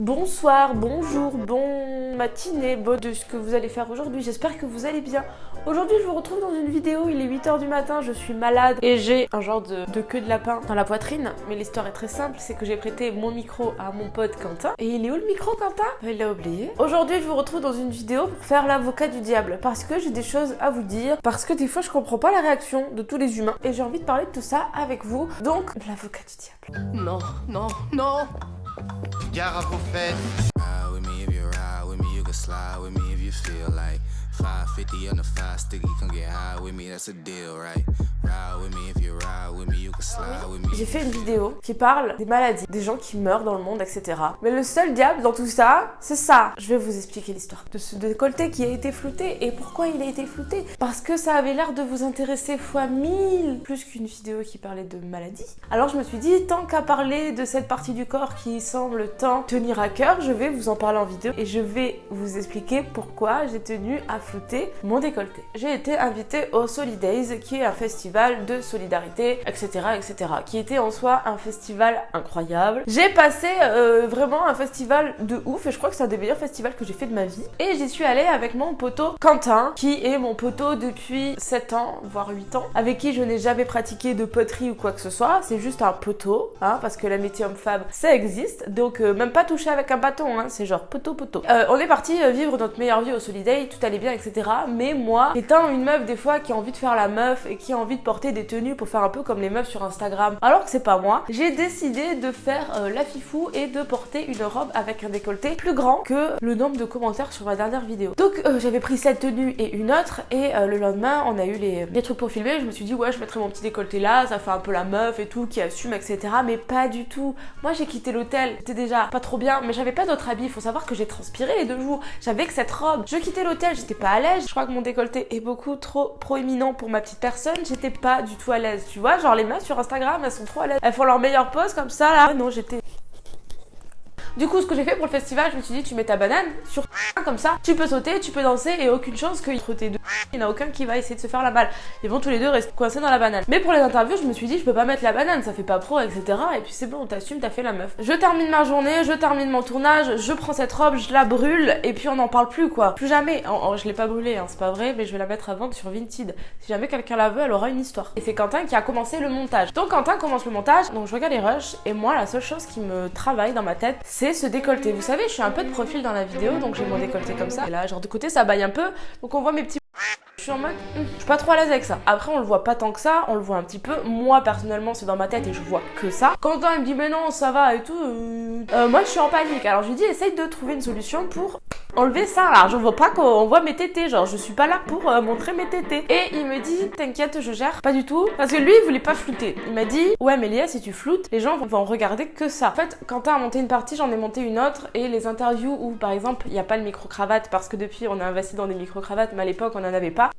Bonsoir, bonjour, bon matinée, bon de ce que vous allez faire aujourd'hui, j'espère que vous allez bien. Aujourd'hui je vous retrouve dans une vidéo, il est 8h du matin, je suis malade et j'ai un genre de, queue de lapin dans la poitrine. Mais l'histoire est très simple, c'est que j'ai prêté mon micro à mon pote Quentin. Et il est où le micro Quentin? Il l'a oublié. Aujourd'hui je vous retrouve dans une vidéo pour faire l'avocat du diable parce que j'ai des choses à vous dire, parce que des fois je comprends pas la réaction de tous les humains et j'ai envie de parler de tout ça avec vous. Donc l'avocat du diable. Non, non, non Gare à vos. Ride with me if you ride with me, you can slide with me if you feel like 550 on the five sticky, come get high with me, that's a deal, right? J'ai fait une vidéo qui parle des maladies, des gens qui meurent dans le monde, etc. Mais le seul diable dans tout ça, c'est ça. Je vais vous expliquer l'histoire de ce décolleté qui a été flouté. Et pourquoi il a été flouté Parce que ça avait l'air de vous intéresser fois mille, plus qu'une vidéo qui parlait de maladies. Alors je me suis dit, tant qu'à parler de cette partie du corps qui semble tant tenir à cœur, je vais vous en parler en vidéo et je vais vous expliquer pourquoi j'ai tenu à mon décolleté. J'ai été invitée au Solidays, qui est un festival de solidarité, etc., etc., qui était en soi un festival incroyable. J'ai passé euh, vraiment un festival de ouf et je crois que c'est un des meilleurs festivals que j'ai fait de ma vie. Et j'y suis allée avec mon poteau Quentin, qui est mon poteau depuis 7 ans, voire 8 ans, avec qui je n'ai jamais pratiqué de poterie ou quoi que ce soit. C'est juste un poteau, hein, parce que la métier homme-femme, ça existe. Donc euh, même pas touché avec un bâton, hein, c'est genre poteau-poteau. Euh, on est parti vivre notre meilleure vie au Soliday, tout allait bien, Mais moi, étant une meuf des fois qui a envie de faire la meuf et qui a envie de porter des tenues pour faire un peu comme les meufs sur Instagram, alors que c'est pas moi, j'ai décidé de faire euh, la fifou et de porter une robe avec un décolleté plus grand que le nombre de commentaires sur ma dernière vidéo. Donc euh, j'avais pris cette tenue et une autre et euh, le lendemain on a eu les, les, trucs pour filmer, je me suis dit ouais je mettrai mon petit décolleté là, ça fait un peu la meuf et tout qui assume etc. Mais pas du tout. Moi j'ai quitté l'hôtel, c'était déjà pas trop bien mais j'avais pas d'autres habits, il faut savoir que j'ai transpiré les deux jours, j'avais que cette robe. Je quittais l'hôtel, j'étais pas à l'aise, je crois que mon décolleté est beaucoup trop proéminent pour ma petite personne, j'étais pas du tout à l'aise, tu vois, genre les meufs sur Instagram, elles sont trop à l'aise, elles font leur meilleure pose comme ça là. Non, j'étais du coup, ce que j'ai fait pour le festival, je me suis dit, tu mets ta banane sur comme ça, tu peux sauter, tu peux danser et aucune chance que entre tes deux, il n'y en a aucun qui va essayer de se faire la balle. Ils vont tous les deux rester coincés dans la banane. Mais pour les interviews, je me suis dit, je peux pas mettre la banane, ça fait pas pro, etc. Et puis c'est bon, t'assumes, t'as fait la meuf. Je termine ma journée, je termine mon tournage, je prends cette robe, je la brûle et puis on n'en parle plus quoi. Plus jamais. je l'ai pas brûlée, hein, c'est pas vrai, mais je vais la mettre à vendre sur Vinted. Si jamais quelqu'un la veut, elle aura une histoire. Et c'est Quentin qui a commencé le montage. Donc Quentin commence le montage, donc je regarde les rushs et moi, la seule chose qui me travaille dans ma tête, c'est ce décolleté. Vous savez, je suis un peu de profil dans la vidéo, donc j'ai mon décolleté comme ça. Et là, genre de côté, ça baille un peu. Donc on voit mes petits... Je suis en mode, hmm, je suis pas trop à l'aise avec ça. Après, on le voit pas tant que ça, on le voit un petit peu. Moi, personnellement, c'est dans ma tête et je vois que ça. Quentin, il me dit, mais non, ça va et tout. Euh, euh, moi, je suis en panique. Alors, je lui dis, essaye de trouver une solution pour enlever ça. Alors, je vois pas qu'on voit mes tétés. Genre, je suis pas là pour euh, montrer mes tétés. Et il me dit, t'inquiète, je gère. Pas du tout. Parce que lui, il voulait pas flouter. Il m'a dit, ouais, Mélia, si tu floutes, les gens vont regarder que ça. En fait, Quentin a monté une partie, j'en ai monté une autre. Et les interviews où, par exemple, il n'y a pas le micro-cravate parce que depuis, on a investi dans des micro-cravates, mais à l'époque, on en avait pas.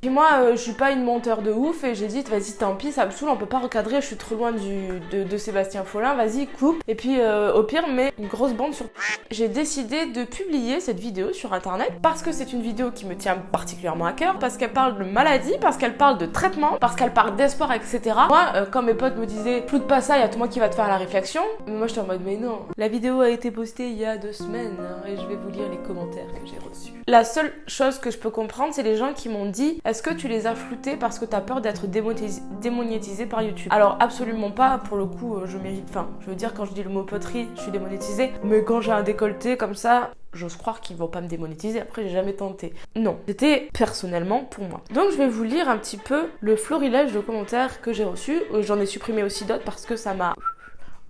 Puis moi, euh, je suis pas une monteur de ouf et j'ai dit, vas-y, tant pis, ça me saoule, on peut pas recadrer, je suis trop loin du, de, Sébastien Follin, vas-y, coupe. Et puis, euh, au pire, mets une grosse bande sur... J'ai décidé de publier cette vidéo sur internet parce que c'est une vidéo qui me tient particulièrement à cœur, parce qu'elle parle de maladie, parce qu'elle parle de traitement, parce qu'elle parle d'espoir, etc. Moi, euh, quand mes potes me disaient, floute pas ça, il y a tout moi qui va te faire la réflexion, moi j'étais en mode, mais non. La vidéo a été postée il y a deux semaines hein, et je vais vous lire les commentaires que j'ai reçus. La seule chose que je peux comprendre, c'est les gens qui m'ont dit, est-ce que tu les as floutés parce que t'as peur d'être démonétisé par YouTube? Alors absolument pas, pour le coup euh, je mérite, enfin je veux dire quand je dis le mot poterie, je suis démonétisée, mais quand j'ai un décolleté comme ça, j'ose croire qu'ils vont pas me démonétiser, après j'ai jamais tenté. Non, c'était personnellement pour moi. Donc je vais vous lire un petit peu le florilège de commentaires que j'ai reçus, j'en ai supprimé aussi d'autres parce que ça m'a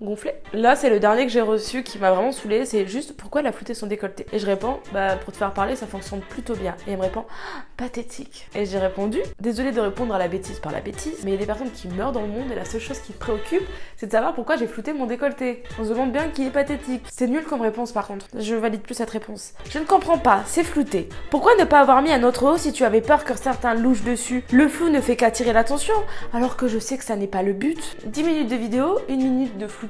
gonflé. Là, c'est le dernier que j'ai reçu qui m'a vraiment saoulé. C'est juste pourquoi elle a flouté son décolleté? Et je réponds, bah pour te faire parler, ça fonctionne plutôt bien. Et elle me répond, ah, pathétique. Et j'ai répondu, désolé de répondre à la bêtise par la bêtise, mais il y a des personnes qui meurent dans le monde et la seule chose qui me préoccupe, c'est de savoir pourquoi j'ai flouté mon décolleté. On se demande bien qui est pathétique. C'est nul comme réponse par contre. Je valide plus cette réponse. Je ne comprends pas, c'est flouté. Pourquoi ne pas avoir mis un autre haut si tu avais peur que certains louchent dessus? Le flou ne fait qu'attirer l'attention, alors que je sais que ça n'est pas le but. 10 minutes de vidéo, une minute de flou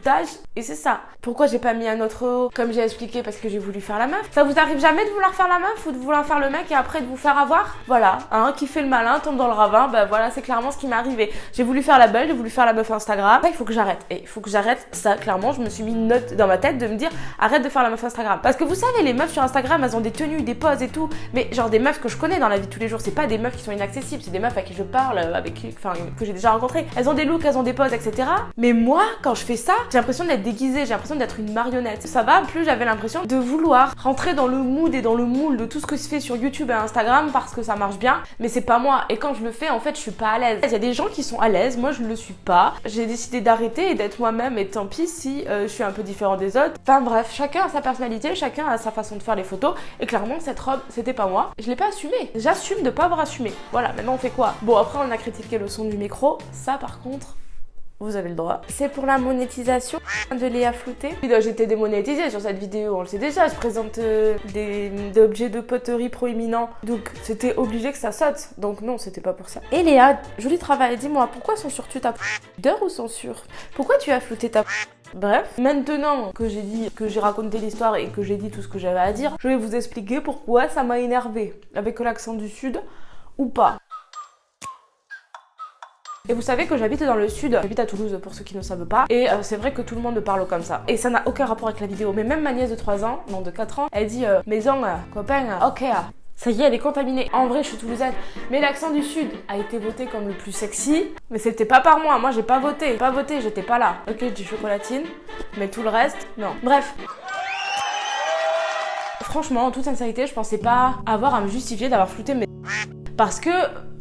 et c'est ça. Pourquoi j'ai pas mis un autre haut comme j'ai expliqué parce que j'ai voulu faire la meuf? Ça vous arrive jamais de vouloir faire la meuf ou de vouloir faire le mec et après de vous faire avoir? Voilà, un qui fait le malin tombe dans le ravin, bah voilà, c'est clairement ce qui m'est arrivé. J'ai voulu faire la belle, j'ai voulu faire la meuf Instagram. Ça, il faut que j'arrête. Et il faut que j'arrête ça, clairement, je me suis mis une note dans ma tête de me dire arrête de faire la meuf Instagram. Parce que vous savez, les meufs sur Instagram, elles ont des tenues, des poses et tout, mais genre des meufs que je connais dans la vie de tous les jours, c'est pas des meufs qui sont inaccessibles, c'est des meufs à qui je parle, avec qui, enfin, que j'ai déjà rencontrées. Elles ont des looks, elles ont des poses, etc. Mais moi, quand je fais ça, j'ai l'impression d'être déguisée, j'ai l'impression d'être une marionnette. Ça va, plus j'avais l'impression de vouloir rentrer dans le mood et dans le moule de tout ce que se fait sur YouTube et Instagram parce que ça marche bien, mais c'est pas moi. Et quand je le fais, en fait, je suis pas à l'aise. Il y a des gens qui sont à l'aise, moi je le suis pas. J'ai décidé d'arrêter et d'être moi-même et tant pis si euh, je suis un peu différent des autres. Enfin bref, chacun a sa personnalité, chacun a sa façon de faire les photos et clairement cette robe, c'était pas moi. Je l'ai pas assumé. J'assume de pas avoir assumé. Voilà, maintenant on fait quoi? Bon, après on a critiqué le son du micro. Ça par contre, vous avez le droit. C'est pour la monétisation de Léa Flouté. J'ai été démonétisée sur cette vidéo, on le sait déjà. Je présente euh, des, objets de poterie proéminents. Donc c'était obligé que ça saute. Donc non, c'était pas pour ça. Et Léa, joli travail. Dis-moi, pourquoi censures-tu ta d'heure ou censure? Pourquoi tu as flouté ta Bref, maintenant que j'ai dit, que j'ai raconté l'histoire et que j'ai dit tout ce que j'avais à dire, je vais vous expliquer pourquoi ça m'a énervé avec l'accent du sud ou pas. Et vous savez que j'habite dans le sud, j'habite à Toulouse pour ceux qui ne savent pas, et euh, c'est vrai que tout le monde parle comme ça. Et ça n'a aucun rapport avec la vidéo, mais même ma nièce de 3 ans, non de 4 ans, elle dit euh, maison, euh, copain, ok, ça y est, elle est contaminée. En vrai, je suis toulousaine. Mais l'accent du sud a été voté comme le plus sexy. Mais c'était pas par moi. Moi, j'ai pas voté. Pas voté, j'étais pas là. Ok, je chocolatine. Mais tout le reste, non. Bref. Franchement, en toute sincérité, je pensais pas avoir à me justifier d'avoir flouté mes... Parce que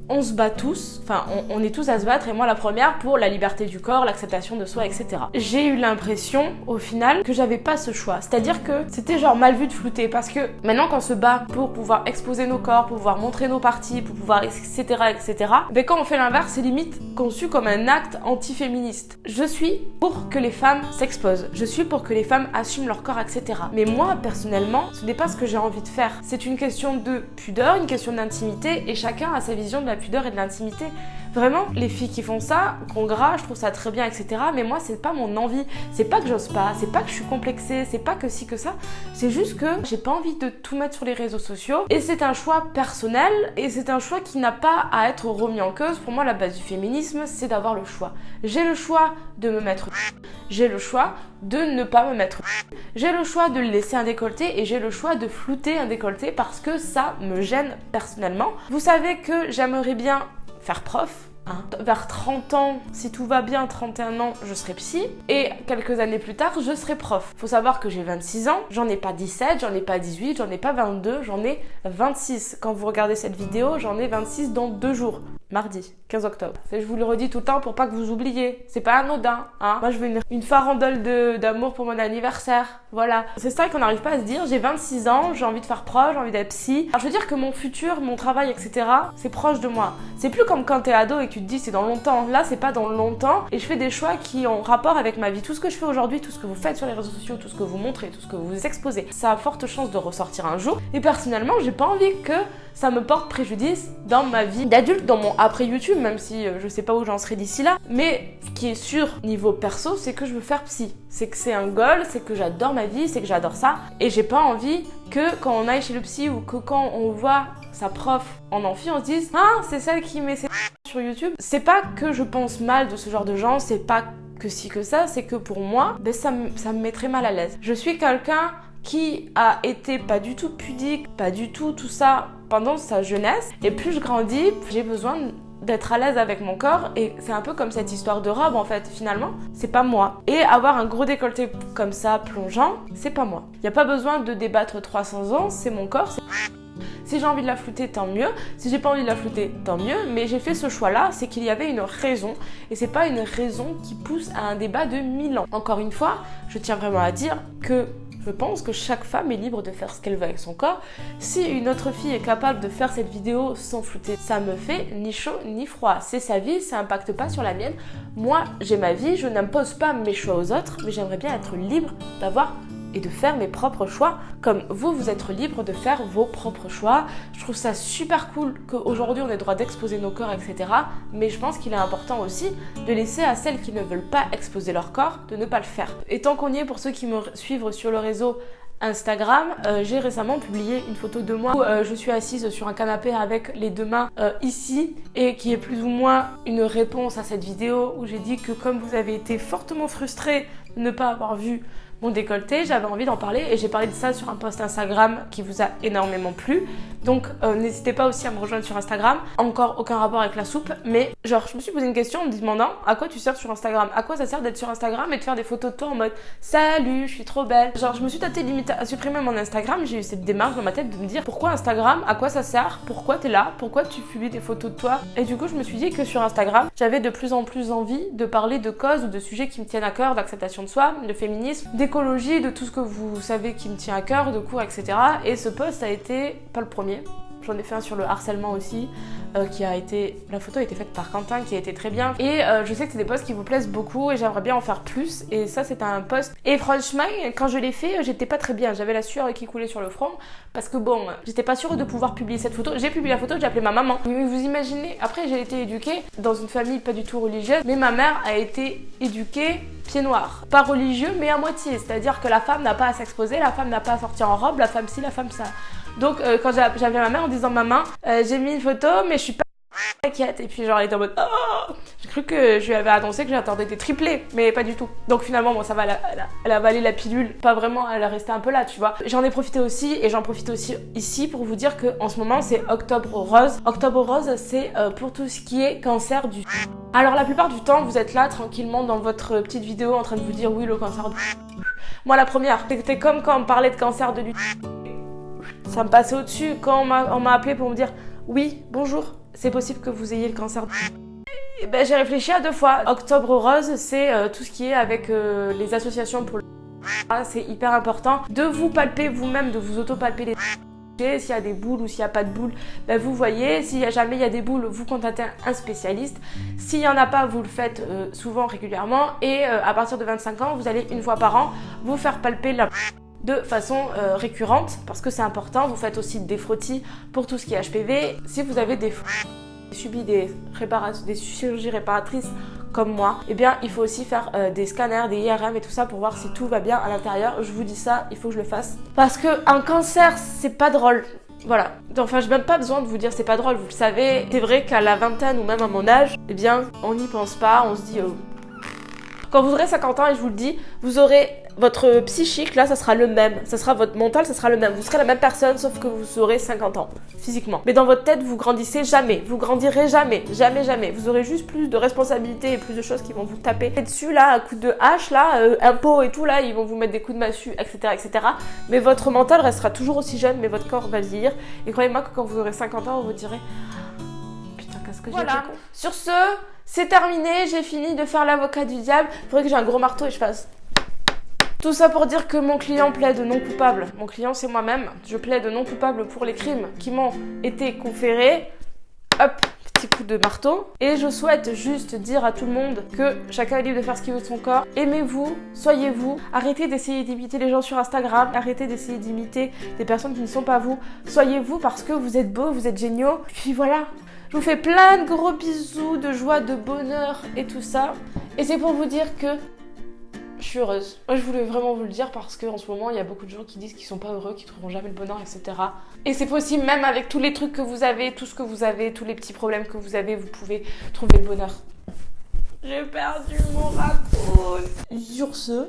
on se bat tous, enfin on, est tous à se battre et moi la première pour la liberté du corps, l'acceptation de soi, etc. J'ai eu l'impression au final que j'avais pas ce choix, c'est-à-dire que c'était genre mal vu de flouter parce que maintenant qu'on se bat pour pouvoir exposer nos corps, pour pouvoir montrer nos parties, pour pouvoir etc etc, ben quand on fait l'inverse c'est limite conçu comme un acte anti-féministe. Je suis pour que les femmes s'exposent, je suis pour que les femmes assument leur corps, etc. Mais moi personnellement ce n'est pas ce que j'ai envie de faire. C'est une question de pudeur, une question d'intimité et chacun a sa vision de la pudeur et de l'intimité. Vraiment, les filles qui font ça, qu'on gras, je trouve ça très bien, etc. Mais moi, c'est pas mon envie. C'est pas que j'ose pas, c'est pas que je suis complexée, c'est pas que si que ça. C'est juste que j'ai pas envie de tout mettre sur les réseaux sociaux. Et c'est un choix personnel et c'est un choix qui n'a pas à être remis en cause. Pour moi, la base du féminisme, c'est d'avoir le choix. J'ai le choix de me mettre j'ai le choix de ne pas me mettre j'ai le choix de laisser un décolleté et j'ai le choix de flouter un décolleté parce que ça me gêne personnellement. Vous savez que j'aimerais bien faire prof Hein. Vers 30 ans, si tout va bien, 31 ans, je serai psy. Et quelques années plus tard, je serai prof. Faut savoir que j'ai 26 ans, j'en ai pas 17, j'en ai pas 18, j'en ai pas 22, j'en ai 26. Quand vous regardez cette vidéo, j'en ai 26 dans deux jours. Mardi, 15 octobre. je vous le redis tout le temps pour pas que vous oubliez. C'est pas anodin, hein. Moi, je veux une, une farandole d'amour pour mon anniversaire. Voilà. C'est ça qu'on n'arrive pas à se dire. J'ai 26 ans, j'ai envie de faire proche, j'ai envie d'être psy. Alors, je veux dire que mon futur, mon travail, etc., c'est proche de moi. C'est plus comme quand t'es ado et que tu te dis c'est dans longtemps. Là, c'est pas dans longtemps. Et je fais des choix qui ont rapport avec ma vie. Tout ce que je fais aujourd'hui, tout ce que vous faites sur les réseaux sociaux, tout ce que vous montrez, tout ce que vous exposez, ça a forte chance de ressortir un jour. Et personnellement, j'ai pas envie que ça me porte préjudice dans ma vie d'adulte, dans mon après YouTube, même si euh, je sais pas où j'en serai d'ici là. Mais ce qui est sûr niveau perso, c'est que je veux faire psy. C'est que c'est un goal, c'est que j'adore ma vie, c'est que j'adore ça. Et j'ai pas envie que quand on aille chez le psy ou que quand on voit sa prof en amphi, on se dise Ah, c'est celle qui met ses sur YouTube. C'est pas que je pense mal de ce genre de gens, c'est pas que si que ça, c'est que pour moi, ben ça, ça me mettrait mal à l'aise. Je suis quelqu'un qui a été pas du tout pudique, pas du tout tout ça pendant sa jeunesse. Et plus je grandis, j'ai besoin d'être à l'aise avec mon corps et c'est un peu comme cette histoire de robe en fait finalement c'est pas moi et avoir un gros décolleté comme ça plongeant c'est pas moi il n'y a pas besoin de débattre 300 ans c'est mon corps si j'ai envie de la flouter, tant mieux. Si j'ai pas envie de la flouter, tant mieux. Mais j'ai fait ce choix-là, c'est qu'il y avait une raison. Et c'est pas une raison qui pousse à un débat de mille ans. Encore une fois, je tiens vraiment à dire que je pense que chaque femme est libre de faire ce qu'elle veut avec son corps. Si une autre fille est capable de faire cette vidéo sans flouter, ça me fait ni chaud ni froid. C'est sa vie, ça impacte pas sur la mienne. Moi, j'ai ma vie, je n'impose pas mes choix aux autres, mais j'aimerais bien être libre d'avoir et de faire mes propres choix, comme vous, vous êtes libre de faire vos propres choix. Je trouve ça super cool qu'aujourd'hui on ait le droit d'exposer nos corps, etc. Mais je pense qu'il est important aussi de laisser à celles qui ne veulent pas exposer leur corps de ne pas le faire. Et tant qu'on y est, pour ceux qui me suivent sur le réseau, Instagram, euh, j'ai récemment publié une photo de moi où euh, je suis assise sur un canapé avec les deux mains euh, ici et qui est plus ou moins une réponse à cette vidéo où j'ai dit que comme vous avez été fortement frustré de ne pas avoir vu mon décolleté, j'avais envie d'en parler et j'ai parlé de ça sur un post Instagram qui vous a énormément plu. Donc euh, n'hésitez pas aussi à me rejoindre sur Instagram. Encore aucun rapport avec la soupe, mais genre je me suis posé une question en me demandant à quoi tu sers sur Instagram? À quoi ça sert d'être sur Instagram et de faire des photos de toi en mode salut, je suis trop belle. Genre je me suis tâté limite à supprimer mon Instagram, j'ai eu cette démarche dans ma tête de me dire pourquoi Instagram? À quoi ça sert? Pourquoi t'es là? Pourquoi tu publies des photos de toi Et du coup je me suis dit que sur Instagram j'avais de plus en plus envie de parler de causes ou de sujets qui me tiennent à cœur, d'acceptation de soi, de féminisme, de tout ce que vous savez qui me tient à cœur, de cours, etc. Et ce post a été pas le premier. J'en ai fait un sur le harcèlement aussi, euh, qui a été... La photo a été faite par Quentin, qui a été très bien. Et euh, je sais que c'est des posts qui vous plaisent beaucoup et j'aimerais bien en faire plus. Et ça, c'est un post. Et franchement, quand je l'ai fait, j'étais pas très bien. J'avais la sueur qui coulait sur le front. Parce que bon, j'étais pas sûre de pouvoir publier cette photo. J'ai publié la photo, j'ai appelé ma maman. Vous imaginez, après, j'ai été éduquée dans une famille pas du tout religieuse, mais ma mère a été éduquée pied noir. Pas religieux, mais à moitié. C'est-à-dire que la femme n'a pas à s'exposer, la femme n'a pas à sortir en robe, la femme ci, la femme ça. Donc euh, quand j'avais ma mère en disant maman, euh, j'ai mis une photo, mais je suis pas inquiète. Et puis genre elle était en mode oh J'ai cru que je lui avais annoncé que j'attendais des triplés, mais pas du tout. Donc finalement, bon, ça va, elle a, elle a, avalé la pilule. Pas vraiment, elle a resté un peu là, tu vois. J'en ai profité aussi, et j'en profite aussi ici pour vous dire que en ce moment, c'est Octobre Rose. Octobre Rose, c'est euh, pour tout ce qui est cancer du. Alors la plupart du temps, vous êtes là tranquillement dans votre petite vidéo en train de vous dire oui, le cancer du. Moi, la première, c'était comme quand on parlait de cancer de ça me passait au-dessus quand on m'a appelé pour me dire oui, bonjour, c'est possible que vous ayez le cancer du ben, j'ai réfléchi à deux fois. Octobre Rose, c'est euh, tout ce qui est avec euh, les associations pour le ah, c'est hyper important de vous palper vous-même, de vous auto-palper les s'il y a des boules ou s'il n'y a pas de boules, ben vous voyez, a jamais il y a des boules, vous contactez un spécialiste. S'il n'y en a pas, vous le faites euh, souvent, régulièrement. Et à partir de 25 ans, vous allez une fois par an vous faire palper la de façon euh, récurrente parce que c'est important. Vous faites aussi des frottis pour tout ce qui est HPV. Si vous avez des subi des, des chirurgies réparatrices comme moi, eh bien il faut aussi faire euh, des scanners, des IRM et tout ça pour voir si tout va bien à l'intérieur. Je vous dis ça, il faut que je le fasse. Parce que un cancer, c'est pas drôle. Voilà. Enfin, j'ai même pas besoin de vous dire c'est pas drôle, vous le savez. C'est vrai qu'à la vingtaine ou même à mon âge, eh bien, on n'y pense pas, on se dit... Oh. Quand vous aurez 50 ans, et je vous le dis, vous aurez votre psychique, là, ça sera le même. Ça sera votre mental, ça sera le même. Vous serez la même personne, sauf que vous aurez 50 ans, physiquement. Mais dans votre tête, vous grandissez jamais. Vous grandirez jamais. Jamais, jamais. Vous aurez juste plus de responsabilités et plus de choses qui vont vous taper dessus, là, à coup de hache, là, euh, impôts et tout, là, ils vont vous mettre des coups de massue, etc., etc. Mais votre mental restera toujours aussi jeune, mais votre corps va vieillir. Et croyez-moi que quand vous aurez 50 ans, vous vous direz Putain, qu'est-ce que j'ai Voilà. Sur ce, c'est terminé. J'ai fini de faire l'avocat du diable. Il faudrait que j'ai un gros marteau et je fasse tout ça pour dire que mon client plaide non coupable. Mon client, c'est moi-même. Je plaide non coupable pour les crimes qui m'ont été conférés. Hop, petit coup de marteau. Et je souhaite juste dire à tout le monde que chacun est libre de faire ce qu'il veut de son corps. Aimez-vous, soyez-vous. Arrêtez d'essayer d'imiter les gens sur Instagram. Arrêtez d'essayer d'imiter des personnes qui ne sont pas vous. Soyez-vous parce que vous êtes beau, vous êtes géniaux. Puis voilà. Je vous fais plein de gros bisous, de joie, de bonheur et tout ça. Et c'est pour vous dire que je suis heureuse. Moi, je voulais vraiment vous le dire parce qu'en ce moment, il y a beaucoup de gens qui disent qu'ils sont pas heureux, qu'ils trouveront jamais le bonheur, etc. Et c'est possible, même avec tous les trucs que vous avez, tout ce que vous avez, tous les petits problèmes que vous avez, vous pouvez trouver le bonheur. J'ai perdu mon raccoon. Sur ce,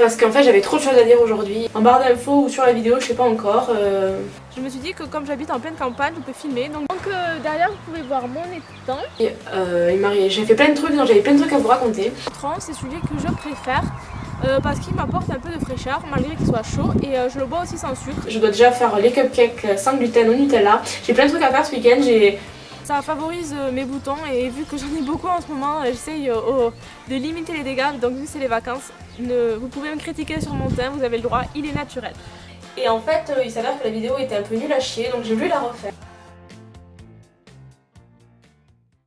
Parce qu'en fait j'avais trop de choses à dire aujourd'hui. En barre d'infos ou sur la vidéo, je sais pas encore. Euh. Je me suis dit que comme j'habite en pleine campagne, on peut filmer. Donc, euh, derrière vous pouvez voir mon étang. Et euh, j'ai fait plein de trucs, j'avais plein de trucs à vous raconter. C'est celui que je préfère. parce qu'il m'apporte un peu de fraîcheur malgré qu'il soit chaud et je le bois aussi sans sucre. Je dois déjà faire les cupcakes sans gluten au Nutella. J'ai plein de trucs à faire ce week-end. J'ai ça favorise mes boutons et vu que j'en ai beaucoup en ce moment, j'essaye de limiter les dégâts. Donc vu que c'est les vacances, vous pouvez me critiquer sur mon teint, vous avez le droit, il est naturel. Et en fait, euh, il s'avère que la vidéo était un peu nulle à chier, donc j'ai voulu la refaire.